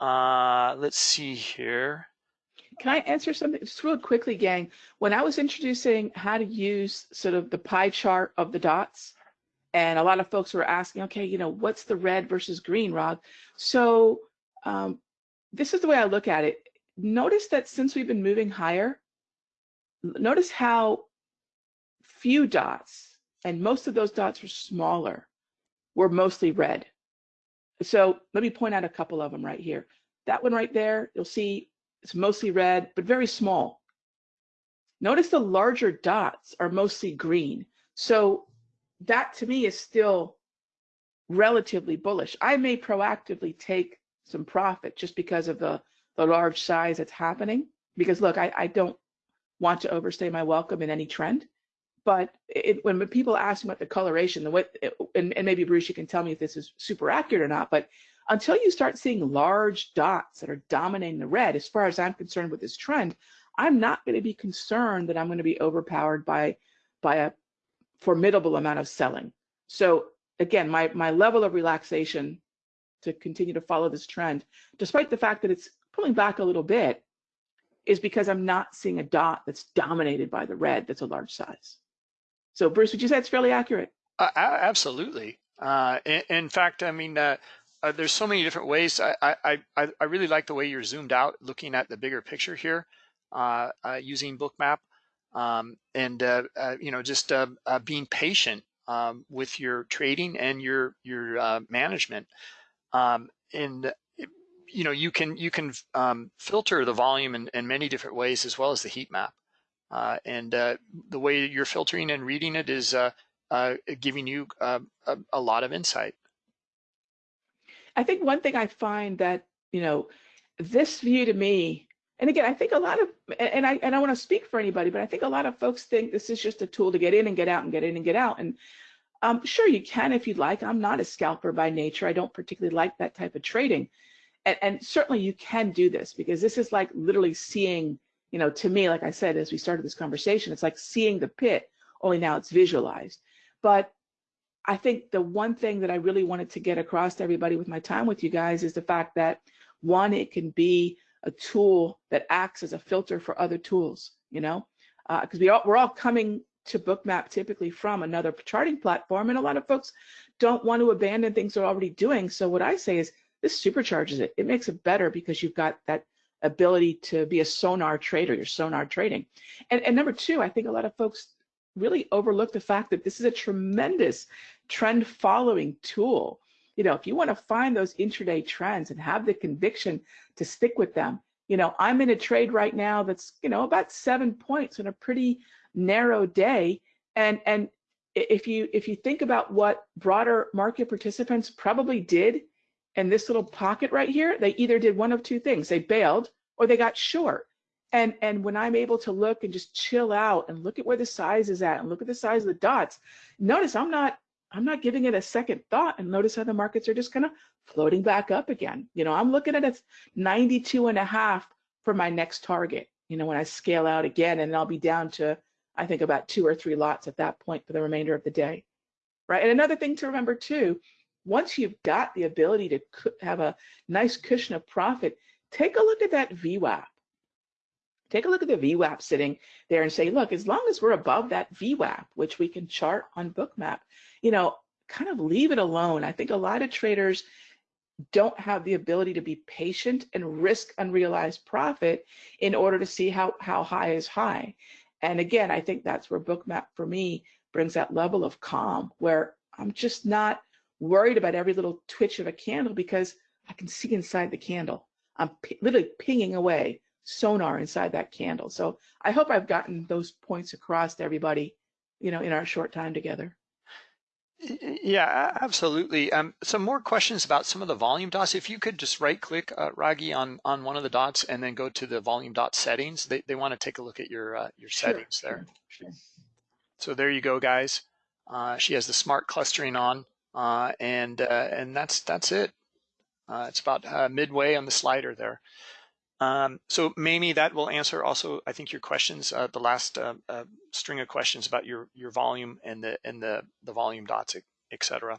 let's see here. Can I answer something just real quickly, gang? When I was introducing how to use sort of the pie chart of the dots, and a lot of folks were asking, okay, you know, what's the red versus green, Rob? So um, this is the way I look at it. Notice that since we've been moving higher, notice how few dots, and most of those dots were smaller, were mostly red. So let me point out a couple of them right here. That one right there, you'll see it's mostly red, but very small. Notice the larger dots are mostly green. So that to me is still relatively bullish. I may proactively take some profit just because of the, the large size that's happening. Because look, I, I don't want to overstay my welcome in any trend. But it, when people ask about the coloration, the way, and, and maybe Bruce, you can tell me if this is super accurate or not, but until you start seeing large dots that are dominating the red, as far as I'm concerned with this trend, I'm not going to be concerned that I'm going to be overpowered by, by a formidable amount of selling. So again, my, my level of relaxation to continue to follow this trend, despite the fact that it's pulling back a little bit, is because I'm not seeing a dot that's dominated by the red that's a large size. So Bruce, would you say it's fairly accurate? Uh, absolutely. Uh, in, in, fact, I mean, uh, uh, there's so many different ways. I, I, I, I, really like the way you're zoomed out, looking at the bigger picture here, uh, uh, using Bookmap, um, and you know, just being patient um, with your trading and your your management. Um, and you know, you can you can um, filter the volume in, in, many different ways, as well as the heat map. Uh, and uh, the way you're filtering and reading it is uh, giving you a, a lot of insight. I think one thing I find that, you know, this view to me, and again, I think a lot of, and I and I want to speak for anybody, but I think a lot of folks think this is just a tool to get in and get out and get in and get out. And um, sure, you can if you'd like. I'm not a scalper by nature. I don't particularly like that type of trading. And, and certainly you can do this because this is like literally seeing, you know, to me, like I said, as we started this conversation, it's like seeing the pit, only now it's visualized. But I think the one thing that I really wanted to get across to everybody with my time with you guys is the fact that one, it can be a tool that acts as a filter for other tools, you know, because uh, we all, we're all coming to Bookmap typically from another charting platform, and a lot of folks don't want to abandon things they're already doing. So what I say is this supercharges it. It makes it better because you've got that ability to be a sonar trader, you're sonar trading. And, and number two, I think a lot of folks really overlook the fact that this is a tremendous trend following tool. You know, if you want to find those intraday trends and have the conviction to stick with them, you know, I'm in a trade right now that's, you know, about seven points in a pretty narrow day. And and if you if you think about what broader market participants probably did in this little pocket right here, they either did one of two things. They bailed or they got short. And, and when I'm able to look and just chill out and look at where the size is at and look at the size of the dots, notice I'm not I'm not giving it a second thought and notice how the markets are just kind of floating back up again. You know, I'm looking at it 92 and a half for my next target, you know, when I scale out again and I'll be down to, I think about two or three lots at that point for the remainder of the day, right? And another thing to remember too, once you've got the ability to have a nice cushion of profit, take a look at that VWAP. Take a look at the VWAP sitting there and say, look, as long as we're above that VWAP, which we can chart on Bookmap, you know, kind of leave it alone. I think a lot of traders don't have the ability to be patient and risk unrealized profit in order to see how, how high is high. And again, I think that's where Bookmap for me brings that level of calm where I'm just not worried about every little twitch of a candle because I can see inside the candle. I'm literally pinging away sonar inside that candle. So I hope I've gotten those points across to everybody, you know, in our short time together. Yeah, absolutely. Um, some more questions about some of the volume dots. If you could just right click, uh, Raghee, on, on one of the dots and then go to the volume dot settings. They, they want to take a look at your, uh, your Sure, settings there. sure, sure. So there you go, guys. Uh, she has the smart clustering on, uh, and uh, and that's that's it. Uh, it's about uh, midway on the slider there. Um, so Mamie, that will answer also, I think, your questions. Uh, the last uh, string of questions about your your volume and the and the the volume dots, etc.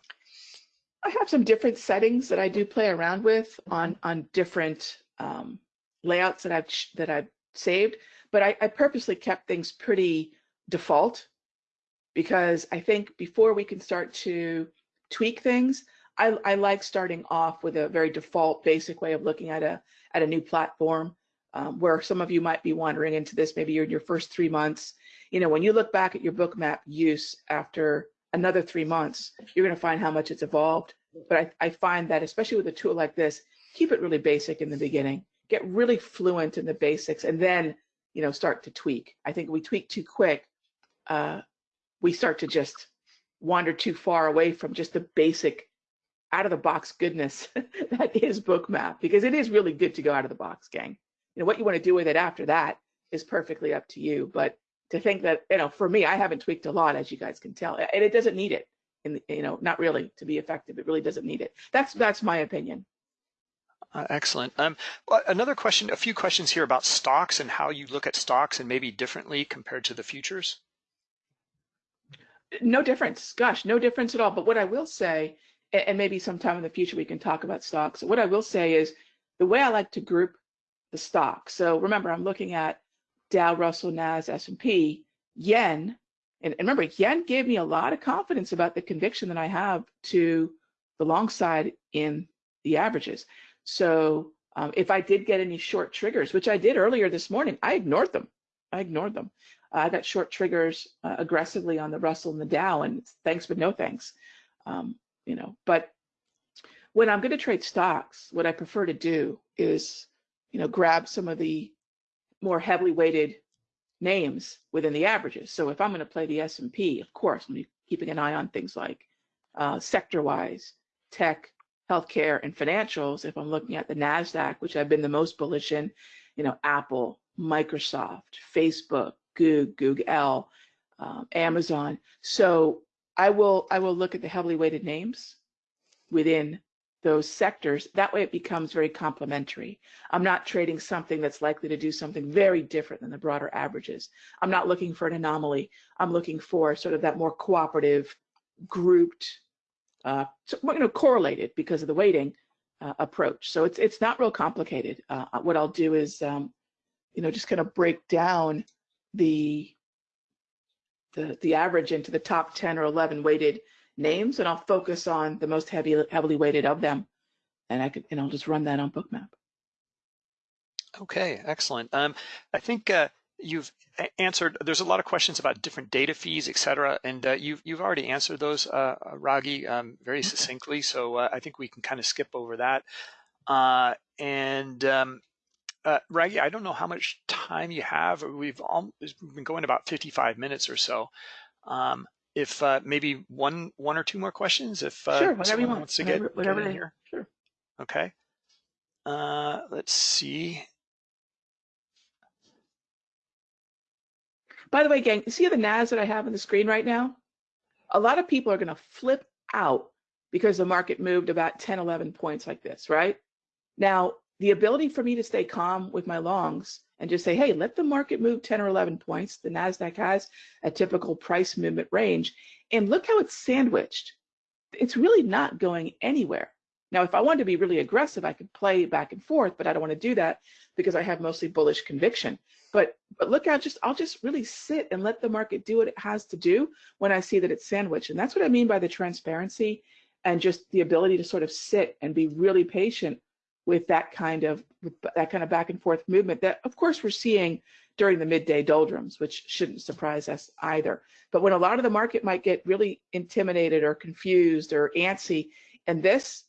I have some different settings that I do play around with on on different um, layouts that I've that I've saved, but I, I purposely kept things pretty default because I think before we can start to tweak things, I, I like starting off with a very default, basic way of looking at a at a new platform. Um, where some of you might be wandering into this, maybe you're in your first three months. You know, when you look back at your bookmap use after another three months, you're going to find how much it's evolved. But I, I find that especially with a tool like this, keep it really basic in the beginning, get really fluent in the basics, and then you know start to tweak. I think we tweak too quick, uh, we start to just wander too far away from just the basic out of the box goodness that is bookmap because it is really good to go out of the box gang you know what you want to do with it after that is perfectly up to you but to think that you know for me i haven't tweaked a lot as you guys can tell and it doesn't need it and you know not really to be effective it really doesn't need it that's that's my opinion Uh, excellent. Um, another question, a few questions here about stocks and how you look at stocks and maybe differently compared to the futures. No difference. Gosh no difference at all. But what i will say and maybe sometime in the future we can talk about stocks what i will say is the way i like to group the stocks so remember i'm looking at dow russell nas s&p yen. And, and remember yen gave me a lot of confidence about the conviction that i have to the long side in the averages. So um, if i did get any short triggers which i did earlier this morning i ignored them. I ignored them I got short triggers uh, aggressively on the Russell and the Dow, and thanks but no thanks. Um, you know, but when I'm going to trade stocks, what I prefer to do is, you know, grab some of the more heavily weighted names within the averages. So if I'm going to play the S&P, of course, I'm keeping an eye on things like uh, sector-wise, tech, healthcare, and financials. If I'm looking at the Nasdaq, which I've been the most bullish in, you know, Apple, Microsoft, Facebook, Google, um, Amazon. So I will I will look at the heavily weighted names within those sectors. That way it becomes very complementary. I'm not trading something that's likely to do something very different than the broader averages. I'm not looking for an anomaly. I'm looking for sort of that more cooperative, grouped, uh, you know, correlated because of the weighting uh, approach. So it's it's not real complicated. Uh, what I'll do is, um, you know, just kind of break down the the the average into the top 10 or 11 weighted names and I'll focus on the most heavy heavily weighted of them and I could and I'll just run that on bookmap. Okay, excellent. Um, I think uh, you've answered. There's a lot of questions about different data fees, et cetera, and uh, you've you've already answered those, uh, uh, Raghee, um, very succinctly. So uh, I think we can kind of skip over that. Uh, and um, uh, Raghee, I don't know how much time you have. We've all we've been going about 55 minutes or so. Um, if uh, maybe one one or two more questions, if uh, sure, whatever you want. wants to whatever, get, whatever get in here. Sure. Okay. Uh, let's see. By the way, gang, you see the NAS that I have on the screen right now? A lot of people are going to flip out because the market moved about 10, 11 points like this, right? Now, the ability for me to stay calm with my longs and just say, hey, let the market move 10 or 11 points. The NASDAQ has a typical price movement range. And look how it's sandwiched. It's really not going anywhere. Now, if I wanted to be really aggressive, I could play back and forth, but I don't want to do that because I have mostly bullish conviction. But but look out, just I'll just really sit and let the market do what it has to do when I see that it's sandwiched. And that's what I mean by the transparency and just the ability to sort of sit and be really patient with that kind of that kind of back and forth movement that of course we're seeing during the midday doldrums, which shouldn't surprise us either. But when a lot of the market might get really intimidated or confused or antsy, and this,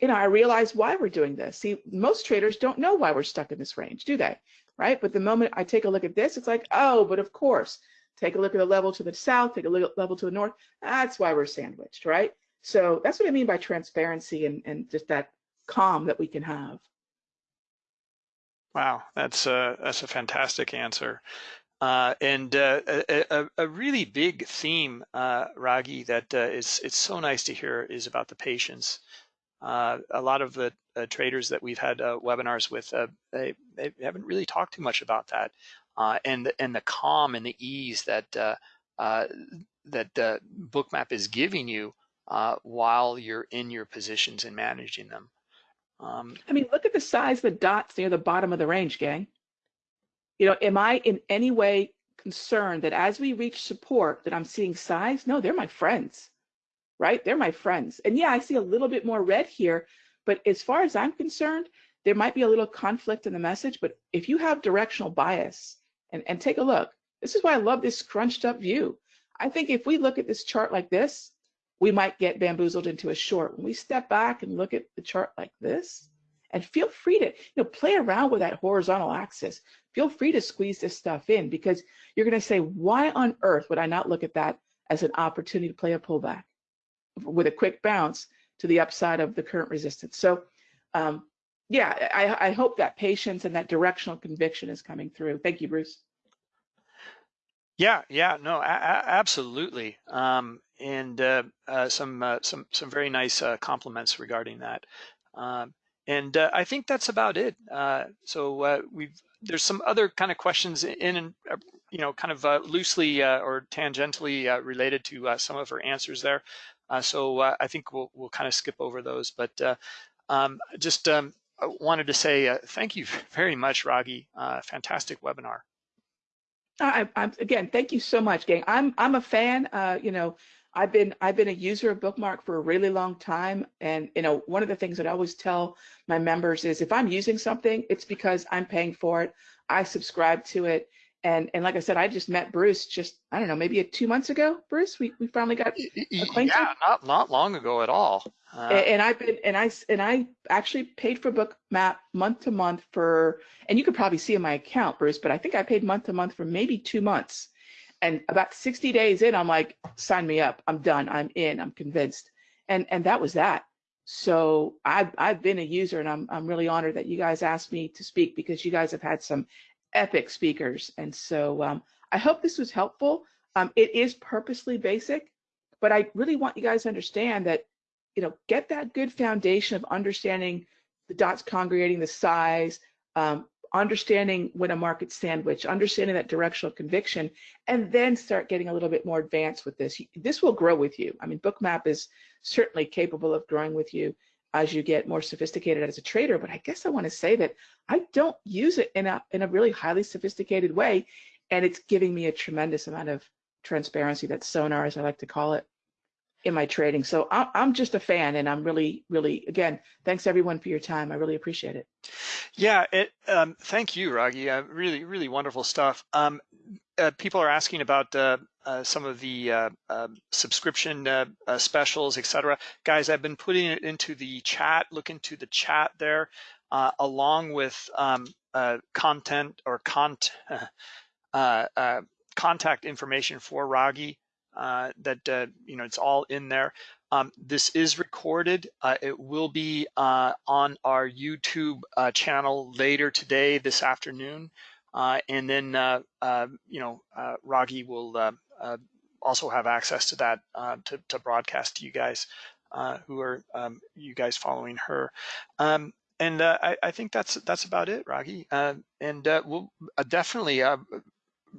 you know, I realize why we're doing this. See, most traders don't know why we're stuck in this range, do they? Right? But the moment I take a look at this, it's like, oh, but of course, take a look at the level to the south, take a look at level to the north. That's why we're sandwiched, right? So that's what I mean by transparency and, and just that calm that we can have. Wow, that's a, that's a fantastic answer. Uh, and uh, a, a, really big theme, uh, Raghee, that uh, is it's so nice to hear is about the patience. Uh, a lot of the uh, traders that we've had webinars with, they, they haven't really talked too much about that, and and the calm and the ease that that Bookmap is giving you while you're in your positions and managing them. Um, I mean, look at the size of the dots near the bottom of the range, gang. You know, am I in any way concerned that as we reach support that I'm seeing size? No, they're my friends, right? They're my friends. And yeah, I see a little bit more red here, but as far as I'm concerned, there might be a little conflict in the message, but if you have directional bias and, and take a look, this is why I love this scrunched up view. I think if we look at this chart like this, we might get bamboozled into a short. When we step back and look at the chart like this, and feel free to you know play around with that horizontal axis. Feel free to squeeze this stuff in because you're going to say, why on earth would I not look at that as an opportunity to play a pullback with a quick bounce to the upside of the current resistance? So, um, yeah, I, I hope that patience and that directional conviction is coming through. Thank you, Bruce. Yeah, yeah, no, absolutely. Um, and uh, uh, some uh, some some very nice uh, compliments regarding that. Um, and uh, I think that's about it. Uh, so we've there's some other kind of questions in and you know kind of loosely or tangentially related to some of her answers there. so I think we'll we'll kind of skip over those, but um, just um, wanted to say thank you very much, Raghee. fantastic webinar. I, I, again, thank you so much, gang. I'm I'm a fan. Uh, you know, I've been I've been a user of Bookmap for a really long time, and you know one of the things that I always tell my members is if I'm using something, it's because I'm paying for it. I subscribe to it, and and like I said, I just met Bruce just I don't know maybe two months ago. Bruce, we, we finally got acquainted. Yeah, not not long ago at all. Uh, and, and, I've been and I and I actually paid for Bookmap month to month for and you could probably see in my account, Bruce, but I think I paid month to month for maybe two months and about 60 days in i'm like sign me up i'm done i'm in i'm convinced and and that was that so i've i've been a user and i'm i'm really honored that you guys asked me to speak because you guys have had some epic speakers and so um, i hope this was helpful um, it is purposely basic but i really want you guys to understand that you know get that good foundation of understanding the dots congregating the size um, understanding when a market sandwich, understanding that directional conviction, and then start getting a little bit more advanced with this. This will grow with you. I mean, Bookmap is certainly capable of growing with you as you get more sophisticated as a trader. But I guess I want to say that I don't use it in a in a really highly sophisticated way, and it's giving me a tremendous amount of transparency. That sonar, as I like to call it, in my trading. So I'm just a fan, and I'm really, really, again, thanks everyone for your time. I really appreciate it. Yeah, it, um, thank you, Raghee. Uh, really, really wonderful stuff. Um, uh, people are asking about uh some of the uh, um, subscription uh, specials, etc. Guys, I've been putting it into the chat. Look into the chat there, along with um, content or cont contact information for Raghee uh, that uh, you know it's all in there. Um, this is recorded. Uh, it will be uh, on our YouTube uh, channel later today, this afternoon, uh, and then you know Raghee will also have access to that to, to, broadcast to you guys who are um, you guys following her. Um, and I, I, think that's that's about it, Raghee. and we'll definitely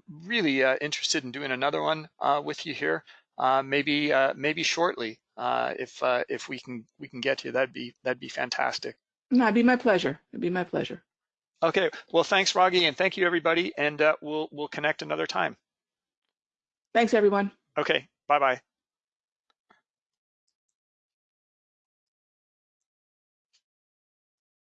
really uh, interested in doing another one uh, with you here, uh, maybe uh, maybe shortly. Uh, if uh, if we can we can get you, that'd be that'd be fantastic. No, it'd be my pleasure. It'd be my pleasure. Okay. Well, thanks, Raghee, and thank you, everybody. And we'll we'll connect another time. Thanks, everyone. Okay. Bye bye.